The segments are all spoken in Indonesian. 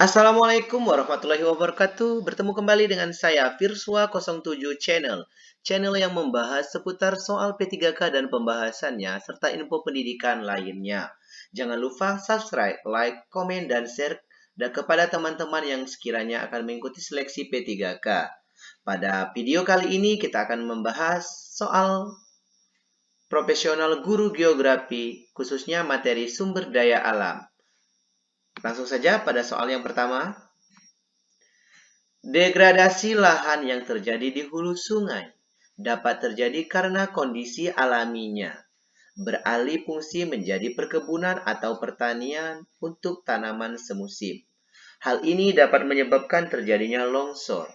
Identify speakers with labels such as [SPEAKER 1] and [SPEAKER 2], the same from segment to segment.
[SPEAKER 1] Assalamualaikum warahmatullahi wabarakatuh. Bertemu kembali dengan saya Virswa 07 Channel. Channel yang membahas seputar soal P3K dan pembahasannya serta info pendidikan lainnya. Jangan lupa subscribe, like, komen, dan share dan kepada teman-teman yang sekiranya akan mengikuti seleksi P3K. Pada video kali ini kita akan membahas soal profesional guru geografi, khususnya materi sumber daya alam. Langsung saja pada soal yang pertama. Degradasi lahan yang terjadi di hulu sungai dapat terjadi karena kondisi alaminya. Beralih fungsi menjadi perkebunan atau pertanian untuk tanaman semusim. Hal ini dapat menyebabkan terjadinya longsor.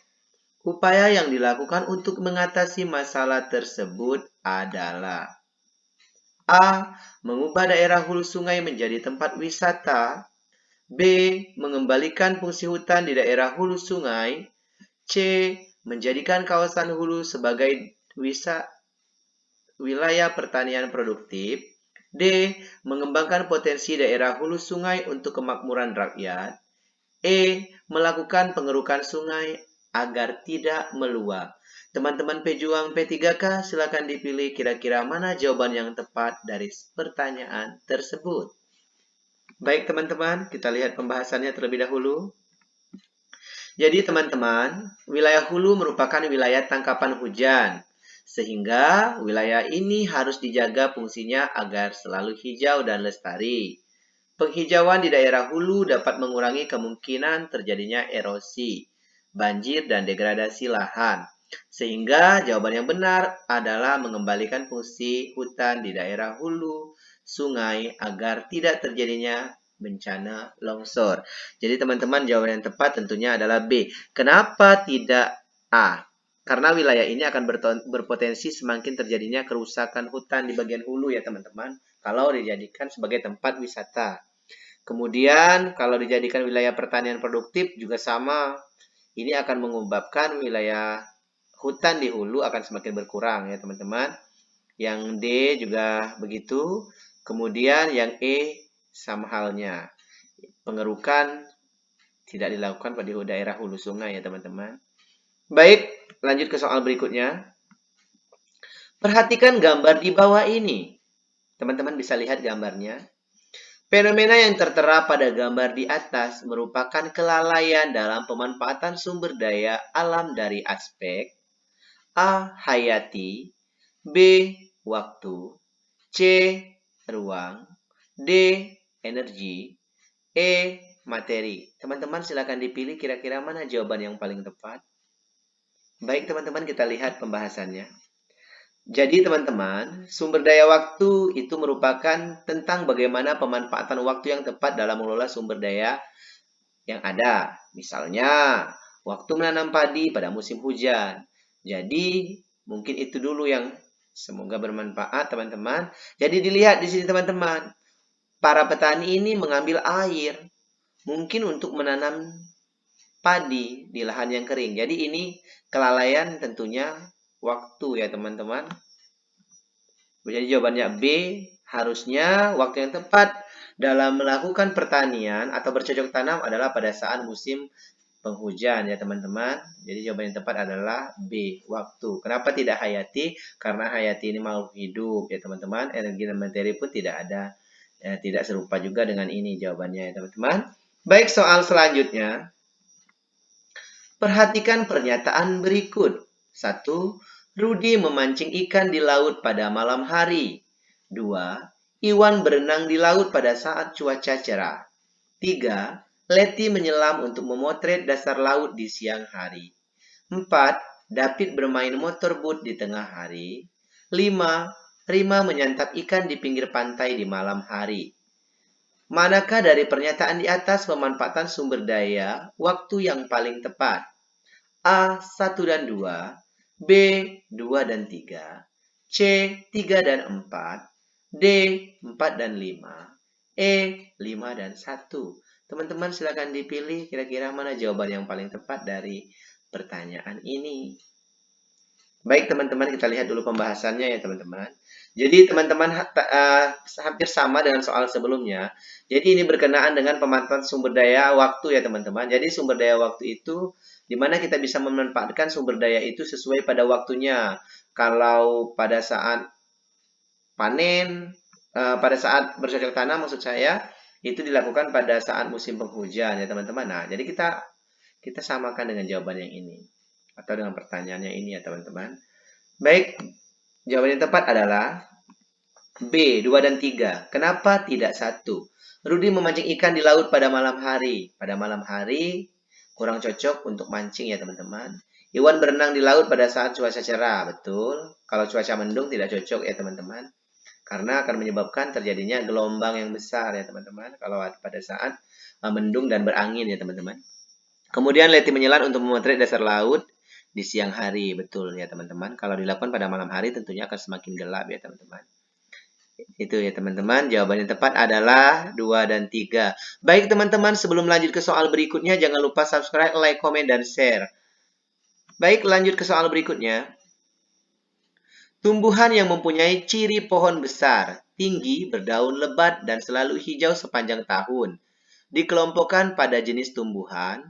[SPEAKER 1] Upaya yang dilakukan untuk mengatasi masalah tersebut adalah A. Mengubah daerah hulu sungai menjadi tempat wisata B. Mengembalikan fungsi hutan di daerah hulu sungai. C. Menjadikan kawasan hulu sebagai wisa, wilayah pertanian produktif. D. Mengembangkan potensi daerah hulu sungai untuk kemakmuran rakyat. E. Melakukan pengerukan sungai agar tidak meluap. Teman-teman pejuang P3K, silakan dipilih kira-kira mana jawaban yang tepat dari pertanyaan tersebut. Baik teman-teman, kita lihat pembahasannya terlebih dahulu. Jadi teman-teman, wilayah hulu merupakan wilayah tangkapan hujan. Sehingga wilayah ini harus dijaga fungsinya agar selalu hijau dan lestari. Penghijauan di daerah hulu dapat mengurangi kemungkinan terjadinya erosi, banjir, dan degradasi lahan. Sehingga jawaban yang benar adalah mengembalikan fungsi hutan di daerah hulu sungai agar tidak terjadinya bencana longsor. Jadi teman-teman jawaban yang tepat tentunya adalah B. Kenapa tidak A? Karena wilayah ini akan berpotensi semakin terjadinya kerusakan hutan di bagian hulu ya teman-teman. Kalau dijadikan sebagai tempat wisata. Kemudian kalau dijadikan wilayah pertanian produktif juga sama. Ini akan menyebabkan wilayah hutan di hulu akan semakin berkurang ya teman-teman. Yang D juga begitu. Kemudian yang E sama halnya. Pengerukan tidak dilakukan pada daerah hulu sungai ya teman-teman. Baik, lanjut ke soal berikutnya. Perhatikan gambar di bawah ini. Teman-teman bisa lihat gambarnya. Fenomena yang tertera pada gambar di atas merupakan kelalaian dalam pemanfaatan sumber daya alam dari aspek A. Hayati B. Waktu C ruang, D, energi, E, materi. Teman-teman silakan dipilih kira-kira mana jawaban yang paling tepat. Baik teman-teman kita lihat pembahasannya. Jadi teman-teman, sumber daya waktu itu merupakan tentang bagaimana pemanfaatan waktu yang tepat dalam mengelola sumber daya yang ada. Misalnya, waktu menanam padi pada musim hujan. Jadi, mungkin itu dulu yang Semoga bermanfaat teman-teman. Jadi dilihat di sini teman-teman. Para petani ini mengambil air. Mungkin untuk menanam padi di lahan yang kering. Jadi ini kelalaian tentunya waktu ya teman-teman. Jadi jawabannya B. Harusnya waktu yang tepat dalam melakukan pertanian atau bercocok tanam adalah pada saat musim penghujan ya teman-teman. Jadi jawaban yang tepat adalah B, waktu. Kenapa tidak hayati? Karena hayati ini makhluk hidup ya teman-teman. Energi dan materi pun tidak ada, ya, tidak serupa juga dengan ini jawabannya ya teman-teman. Baik, soal selanjutnya. Perhatikan pernyataan berikut. Satu, Rudi memancing ikan di laut pada malam hari. Dua, Iwan berenang di laut pada saat cuaca cerah. Tiga, Letty menyelam untuk memotret dasar laut di siang hari. 4. David bermain motor boat di tengah hari. 5. Rima menyantap ikan di pinggir pantai di malam hari. Manakah dari pernyataan di atas pemanfaatan sumber daya waktu yang paling tepat? A. 1 dan 2 B. 2 dan 3 C. 3 dan 4 D. 4 dan 5 E. 5 dan 1 Teman-teman silahkan dipilih kira-kira mana jawaban yang paling tepat dari pertanyaan ini. Baik teman-teman kita lihat dulu pembahasannya ya teman-teman. Jadi teman-teman uh, hampir sama dengan soal sebelumnya. Jadi ini berkenaan dengan pemanfaatan sumber daya waktu ya teman-teman. Jadi sumber daya waktu itu di mana kita bisa memanfaatkan sumber daya itu sesuai pada waktunya. Kalau pada saat panen, uh, pada saat bercocok tanam maksud saya, itu dilakukan pada saat musim penghujan ya teman-teman. Nah, jadi kita kita samakan dengan jawaban yang ini atau dengan pertanyaannya ini ya teman-teman. Baik, Jawaban yang tepat adalah B, 2 dan 3. Kenapa tidak 1? Rudi memancing ikan di laut pada malam hari. Pada malam hari kurang cocok untuk mancing ya teman-teman. Iwan berenang di laut pada saat cuaca cerah. Betul. Kalau cuaca mendung tidak cocok ya teman-teman. Karena akan menyebabkan terjadinya gelombang yang besar ya teman-teman. Kalau pada saat uh, mendung dan berangin ya teman-teman. Kemudian Leti menyelam untuk memotret dasar laut di siang hari. Betul ya teman-teman. Kalau dilakukan pada malam hari tentunya akan semakin gelap ya teman-teman. Itu ya teman-teman. Jawaban yang tepat adalah 2 dan 3. Baik teman-teman, sebelum lanjut ke soal berikutnya, jangan lupa subscribe, like, komen, dan share. Baik, lanjut ke soal berikutnya. Tumbuhan yang mempunyai ciri pohon besar, tinggi, berdaun lebat, dan selalu hijau sepanjang tahun. Dikelompokkan pada jenis tumbuhan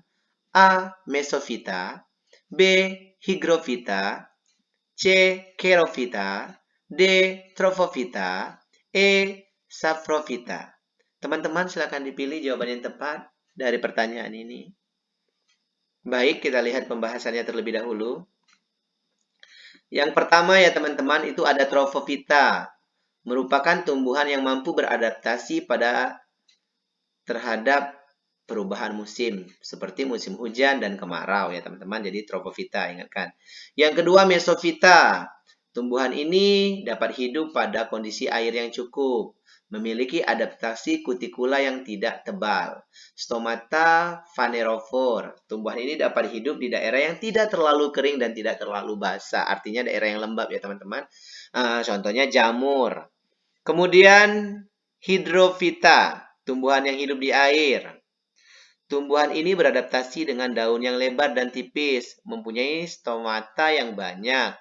[SPEAKER 1] A. Mesophyta B. Hygrofita C. Kerofita D. Trophophyta E. Saprophyta Teman-teman silakan dipilih jawaban yang tepat dari pertanyaan ini. Baik, kita lihat pembahasannya terlebih dahulu. Yang pertama ya teman-teman itu ada Trophophyta. Merupakan tumbuhan yang mampu beradaptasi pada terhadap perubahan musim seperti musim hujan dan kemarau ya teman-teman. Jadi tropofita ingatkan. Yang kedua mesofita. Tumbuhan ini dapat hidup pada kondisi air yang cukup, memiliki adaptasi kutikula yang tidak tebal. Stomata phanerophore. Tumbuhan ini dapat hidup di daerah yang tidak terlalu kering dan tidak terlalu basah. Artinya daerah yang lembab ya teman-teman. Uh, contohnya jamur. Kemudian hidrofita. Tumbuhan yang hidup di air. Tumbuhan ini beradaptasi dengan daun yang lebar dan tipis, mempunyai stomata yang banyak.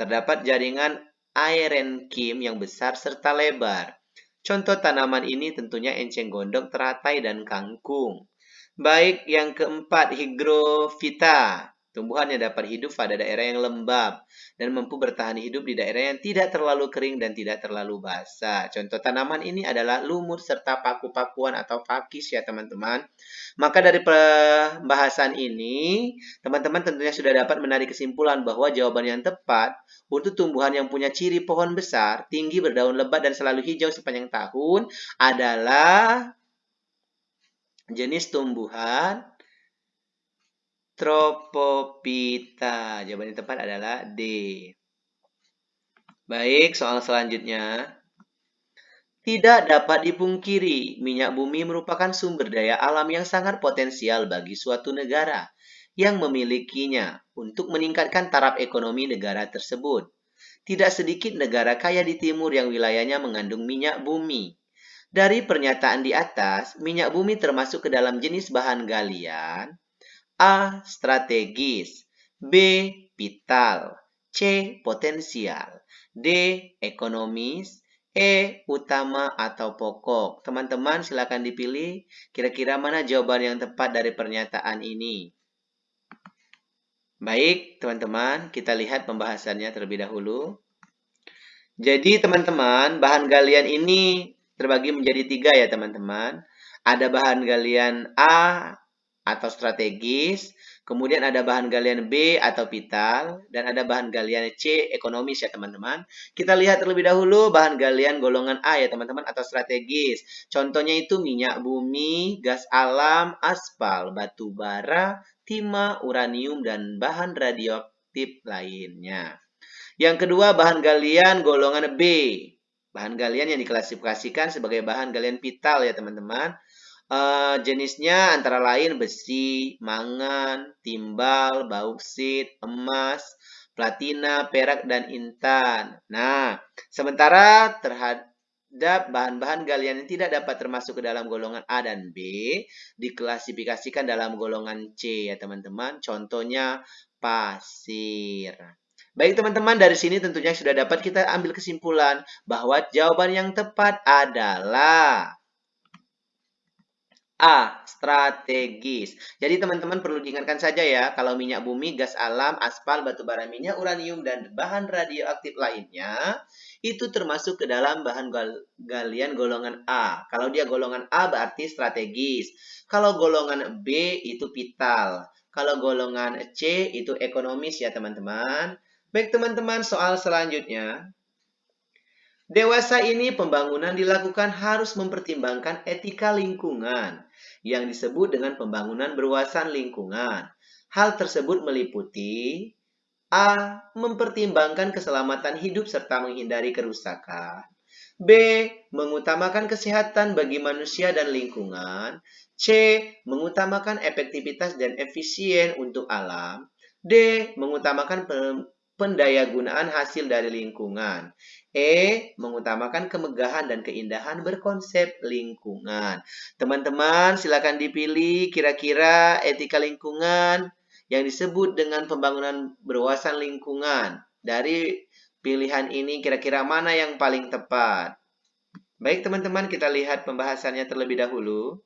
[SPEAKER 1] Terdapat jaringan aerenkim yang besar serta lebar. Contoh tanaman ini tentunya enceng gondok, teratai, dan kangkung. Baik, yang keempat, hygrofita. Tumbuhan yang dapat hidup pada daerah yang lembab dan mampu bertahan hidup di daerah yang tidak terlalu kering dan tidak terlalu basah. Contoh tanaman ini adalah lumut serta paku-pakuan atau pakis ya teman-teman. Maka dari pembahasan ini, teman-teman tentunya sudah dapat menarik kesimpulan bahwa jawaban yang tepat untuk tumbuhan yang punya ciri pohon besar, tinggi, berdaun lebat, dan selalu hijau sepanjang tahun adalah jenis tumbuhan Tropopita. Jawaban yang tepat adalah D. Baik, soal selanjutnya. Tidak dapat dipungkiri, minyak bumi merupakan sumber daya alam yang sangat potensial bagi suatu negara yang memilikinya untuk meningkatkan taraf ekonomi negara tersebut. Tidak sedikit negara kaya di timur yang wilayahnya mengandung minyak bumi. Dari pernyataan di atas, minyak bumi termasuk ke dalam jenis bahan galian A. Strategis B. Vital C. Potensial D. Ekonomis E. Utama atau pokok Teman-teman silakan dipilih kira-kira mana jawaban yang tepat dari pernyataan ini Baik teman-teman kita lihat pembahasannya terlebih dahulu Jadi teman-teman bahan galian ini terbagi menjadi tiga ya teman-teman ada bahan galian A, atau strategis, kemudian ada bahan galian B atau vital, dan ada bahan galian C ekonomis ya teman-teman. Kita lihat terlebih dahulu bahan galian golongan A ya teman-teman atau strategis. Contohnya itu minyak bumi, gas alam, aspal, batu bara, timah, uranium, dan bahan radioaktif lainnya. Yang kedua bahan galian golongan B. Bahan galian yang diklasifikasikan sebagai bahan galian vital ya teman-teman. Uh, jenisnya antara lain besi, mangan, timbal, bauksit, emas, platina, perak, dan intan. Nah, sementara terhadap bahan-bahan galian yang tidak dapat termasuk ke dalam golongan A dan B, diklasifikasikan dalam golongan C ya teman-teman. Contohnya pasir. Baik teman-teman, dari sini tentunya sudah dapat kita ambil kesimpulan bahwa jawaban yang tepat adalah A. Strategis. Jadi teman-teman perlu diingatkan saja ya, kalau minyak bumi, gas alam, aspal, batu bara minyak, uranium, dan bahan radioaktif lainnya, itu termasuk ke dalam bahan gal galian golongan A. Kalau dia golongan A berarti strategis. Kalau golongan B itu vital. Kalau golongan C itu ekonomis ya teman-teman. Baik teman-teman, soal selanjutnya. Dewasa ini pembangunan dilakukan harus mempertimbangkan etika lingkungan yang disebut dengan pembangunan berwawasan lingkungan. Hal tersebut meliputi A. Mempertimbangkan keselamatan hidup serta menghindari kerusakan. B. Mengutamakan kesehatan bagi manusia dan lingkungan. C. Mengutamakan efektivitas dan efisien untuk alam. D. Mengutamakan pendayagunaan hasil dari lingkungan. E. Mengutamakan kemegahan dan keindahan berkonsep lingkungan. Teman-teman, silakan dipilih kira-kira etika lingkungan yang disebut dengan pembangunan berwawasan lingkungan. Dari pilihan ini kira-kira mana yang paling tepat? Baik teman-teman, kita lihat pembahasannya terlebih dahulu.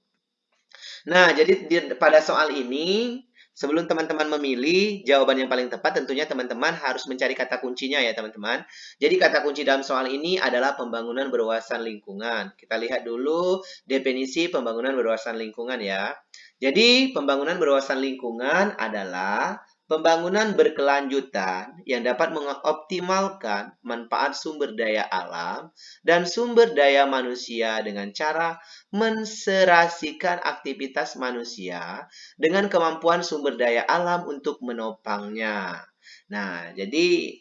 [SPEAKER 1] Nah, jadi pada soal ini Sebelum teman-teman memilih jawaban yang paling tepat, tentunya teman-teman harus mencari kata kuncinya ya teman-teman. Jadi kata kunci dalam soal ini adalah pembangunan berwawasan lingkungan. Kita lihat dulu definisi pembangunan berwawasan lingkungan ya. Jadi pembangunan berwawasan lingkungan adalah Pembangunan berkelanjutan yang dapat mengoptimalkan manfaat sumber daya alam dan sumber daya manusia dengan cara menserasikan aktivitas manusia dengan kemampuan sumber daya alam untuk menopangnya. Nah, jadi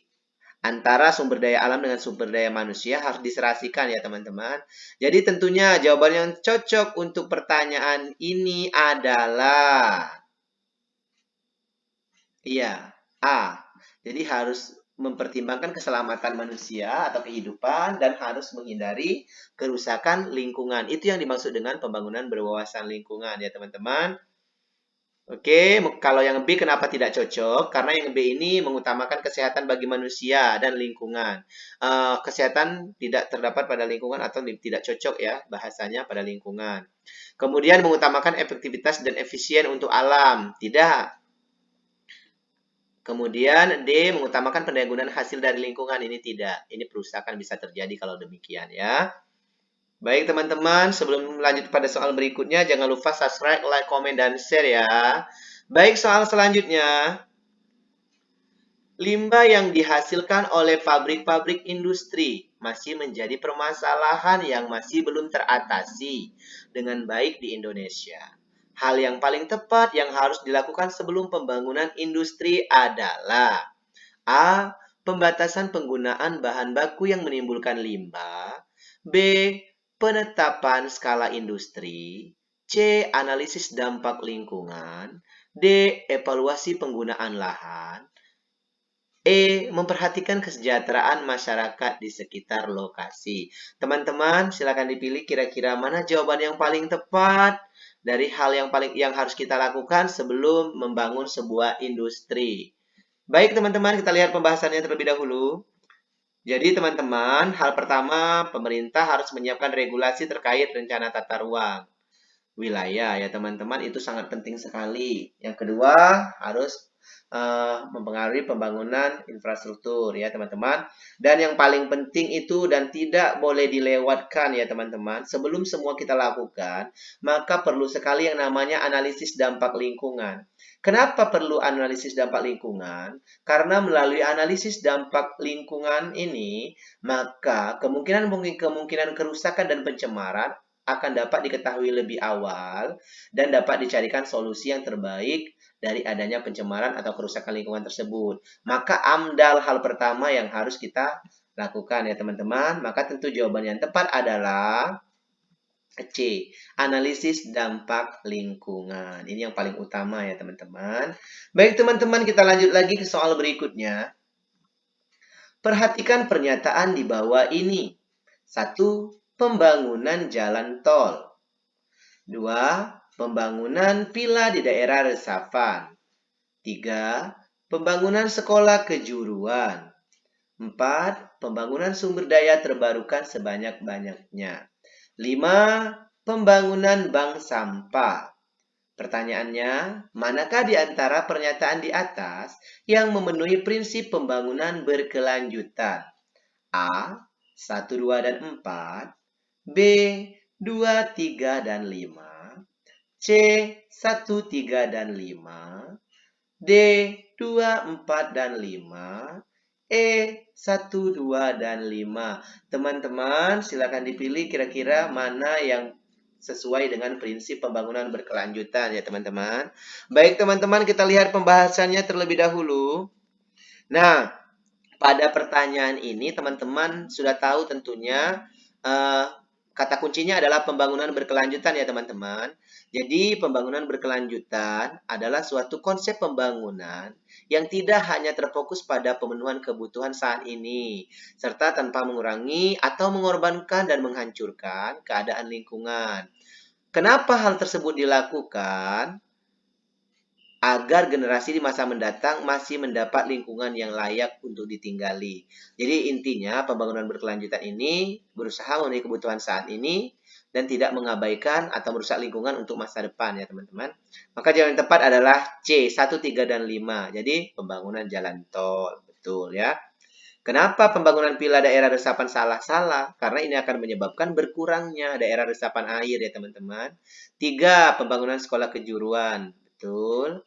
[SPEAKER 1] antara sumber daya alam dengan sumber daya manusia harus diserasikan ya teman-teman. Jadi tentunya jawaban yang cocok untuk pertanyaan ini adalah Iya, A. Jadi harus mempertimbangkan keselamatan manusia atau kehidupan dan harus menghindari kerusakan lingkungan. Itu yang dimaksud dengan pembangunan berwawasan lingkungan ya teman-teman. Oke, kalau yang B kenapa tidak cocok? Karena yang B ini mengutamakan kesehatan bagi manusia dan lingkungan. Uh, kesehatan tidak terdapat pada lingkungan atau tidak cocok ya bahasanya pada lingkungan. Kemudian mengutamakan efektivitas dan efisien untuk alam. Tidak, Kemudian D mengutamakan pendayagunaan hasil dari lingkungan ini tidak. Ini perusakan bisa terjadi kalau demikian ya. Baik teman-teman, sebelum lanjut pada soal berikutnya, jangan lupa subscribe, like, komen, dan share ya. Baik soal selanjutnya. Limbah yang dihasilkan oleh pabrik-pabrik industri masih menjadi permasalahan yang masih belum teratasi dengan baik di Indonesia. Hal yang paling tepat yang harus dilakukan sebelum pembangunan industri adalah A. Pembatasan penggunaan bahan baku yang menimbulkan limbah B. Penetapan skala industri C. Analisis dampak lingkungan D. Evaluasi penggunaan lahan E. Memperhatikan kesejahteraan masyarakat di sekitar lokasi. Teman-teman, silakan dipilih kira-kira mana jawaban yang paling tepat dari hal yang paling yang harus kita lakukan sebelum membangun sebuah industri. Baik teman-teman, kita lihat pembahasannya terlebih dahulu. Jadi teman-teman, hal pertama pemerintah harus menyiapkan regulasi terkait rencana tata ruang wilayah ya teman-teman itu sangat penting sekali. Yang kedua harus uh, mempengaruhi pembangunan infrastruktur ya teman-teman. Dan yang paling penting itu dan tidak boleh dilewatkan ya teman-teman. Sebelum semua kita lakukan, maka perlu sekali yang namanya analisis dampak lingkungan. Kenapa perlu analisis dampak lingkungan? Karena melalui analisis dampak lingkungan ini, maka kemungkinan kemungkinan kerusakan dan pencemaran akan dapat diketahui lebih awal dan dapat dicarikan solusi yang terbaik dari adanya pencemaran atau kerusakan lingkungan tersebut. Maka amdal hal pertama yang harus kita lakukan ya teman-teman. Maka tentu jawaban yang tepat adalah C. Analisis dampak lingkungan. Ini yang paling utama ya teman-teman. Baik teman-teman kita lanjut lagi ke soal berikutnya. Perhatikan pernyataan di bawah ini. Satu, pembangunan jalan tol. Dua, pembangunan villa di daerah resapan. Tiga, Pembangunan sekolah kejuruan. 4. Pembangunan sumber daya terbarukan sebanyak-banyaknya. 5. Pembangunan bank sampah. Pertanyaannya, manakah di antara pernyataan di atas yang memenuhi prinsip pembangunan berkelanjutan? A. 1, 2, dan 4. B. 2, 3, dan 5. C. 1, 3, dan 5. D. 2, 4, dan 5. E, 1, 2, dan 5. Teman-teman, silakan dipilih kira-kira mana yang sesuai dengan prinsip pembangunan berkelanjutan ya teman-teman. Baik teman-teman, kita lihat pembahasannya terlebih dahulu. Nah, pada pertanyaan ini teman-teman sudah tahu tentunya uh, kata kuncinya adalah pembangunan berkelanjutan ya teman-teman. Jadi pembangunan berkelanjutan adalah suatu konsep pembangunan yang tidak hanya terfokus pada pemenuhan kebutuhan saat ini, serta tanpa mengurangi atau mengorbankan dan menghancurkan keadaan lingkungan. Kenapa hal tersebut dilakukan? agar generasi di masa mendatang masih mendapat lingkungan yang layak untuk ditinggali. Jadi intinya pembangunan berkelanjutan ini berusaha memenuhi kebutuhan saat ini dan tidak mengabaikan atau merusak lingkungan untuk masa depan ya teman-teman. Maka jalan tepat adalah C, 1, 3, dan 5. Jadi pembangunan jalan tol. Betul ya. Kenapa pembangunan pila daerah resapan salah-salah? Karena ini akan menyebabkan berkurangnya daerah resapan air ya teman-teman. Tiga, pembangunan sekolah kejuruan. Betul.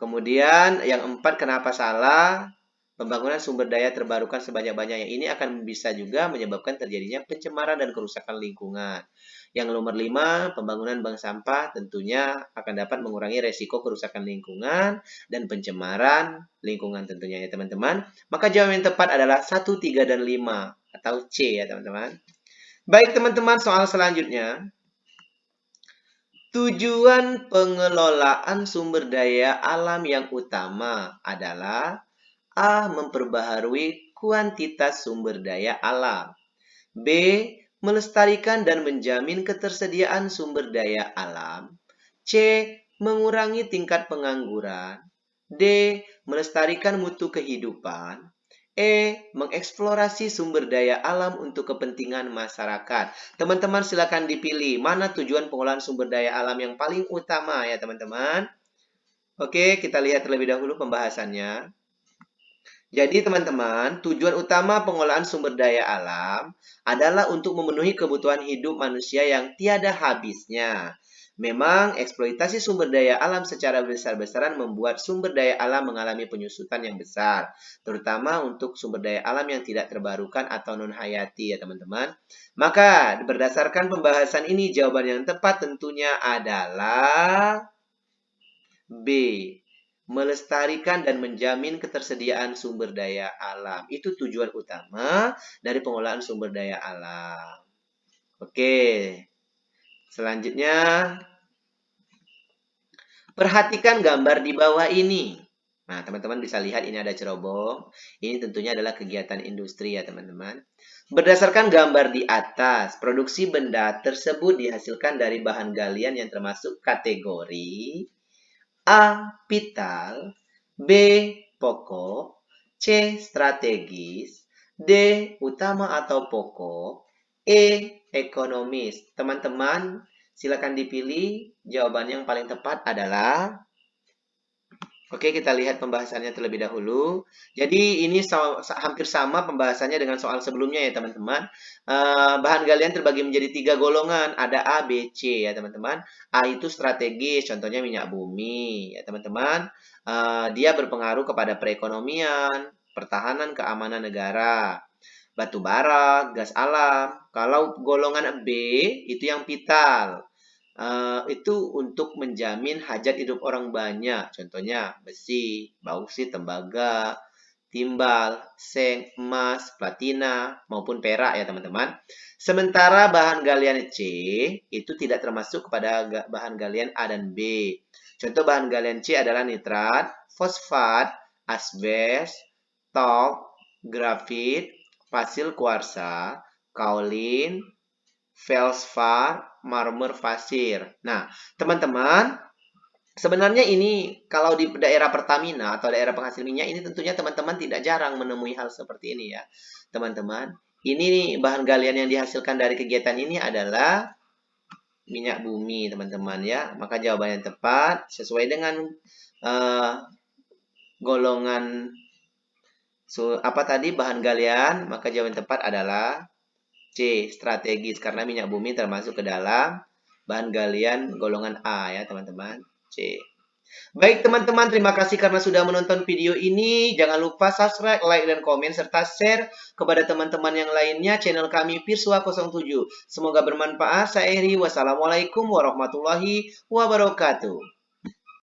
[SPEAKER 1] Kemudian yang empat, kenapa salah? Pembangunan sumber daya terbarukan sebanyak-banyaknya ini akan bisa juga menyebabkan terjadinya pencemaran dan kerusakan lingkungan. Yang nomor lima, pembangunan bank sampah tentunya akan dapat mengurangi resiko kerusakan lingkungan dan pencemaran lingkungan tentunya ya teman-teman. Maka jawaban yang tepat adalah 1, 3, dan 5 atau C ya teman-teman. Baik teman-teman, soal selanjutnya. Tujuan pengelolaan sumber daya alam yang utama adalah A. Memperbaharui kuantitas sumber daya alam. B. Melestarikan dan menjamin ketersediaan sumber daya alam. C. Mengurangi tingkat pengangguran. D. Melestarikan mutu kehidupan. E. Mengeksplorasi sumber daya alam untuk kepentingan masyarakat. Teman-teman silakan dipilih mana tujuan pengolahan sumber daya alam yang paling utama ya teman-teman. Oke, kita lihat terlebih dahulu pembahasannya. Jadi teman-teman, tujuan utama pengolahan sumber daya alam adalah untuk memenuhi kebutuhan hidup manusia yang tiada habisnya. Memang eksploitasi sumber daya alam secara besar-besaran membuat sumber daya alam mengalami penyusutan yang besar, terutama untuk sumber daya alam yang tidak terbarukan atau non-hayati ya teman-teman. Maka berdasarkan pembahasan ini jawaban yang tepat tentunya adalah B melestarikan dan menjamin ketersediaan sumber daya alam. Itu tujuan utama dari pengolahan sumber daya alam. Oke. Selanjutnya perhatikan gambar di bawah ini. Nah, teman-teman bisa lihat ini ada cerobong. Ini tentunya adalah kegiatan industri ya, teman-teman. Berdasarkan gambar di atas, produksi benda tersebut dihasilkan dari bahan galian yang termasuk kategori A. Vital B. Pokok C. Strategis D. Utama atau pokok E. Ekonomis Teman-teman, silakan dipilih jawaban yang paling tepat adalah Oke, kita lihat pembahasannya terlebih dahulu. Jadi ini so, hampir sama pembahasannya dengan soal sebelumnya ya teman-teman. Uh, bahan galian terbagi menjadi tiga golongan. Ada A, B, C ya teman-teman. A itu strategis, contohnya minyak bumi ya teman-teman. Uh, dia berpengaruh kepada perekonomian, pertahanan, keamanan negara. Batu bara, gas alam. Kalau golongan B itu yang vital uh, itu untuk menjamin hajat hidup orang banyak. Contohnya besi, bausit, tembaga, timbal, seng, emas, platina, maupun perak ya teman-teman. Sementara bahan galian C itu tidak termasuk kepada bahan galian A dan B. Contoh bahan galian C adalah nitrat, fosfat, asbes, talk, grafit, pasil kuarsa, kaolin, felspar, marmer pasir. Nah, teman-teman, Sebenarnya ini kalau di daerah Pertamina atau daerah penghasil minyak ini tentunya teman-teman tidak jarang menemui hal seperti ini ya. Teman-teman, ini bahan galian yang dihasilkan dari kegiatan ini adalah minyak bumi, teman-teman ya. Maka jawaban yang tepat sesuai dengan uh, golongan so, apa tadi bahan galian, maka jawaban tepat adalah C, strategis karena minyak bumi termasuk ke dalam bahan galian golongan A ya, teman-teman. C. Baik teman-teman, terima kasih karena sudah menonton video ini. Jangan lupa subscribe, like, dan komen, serta share kepada teman-teman yang lainnya channel kami Pirsua 07. Semoga bermanfaat. Saya Eri. Wassalamualaikum warahmatullahi wabarakatuh.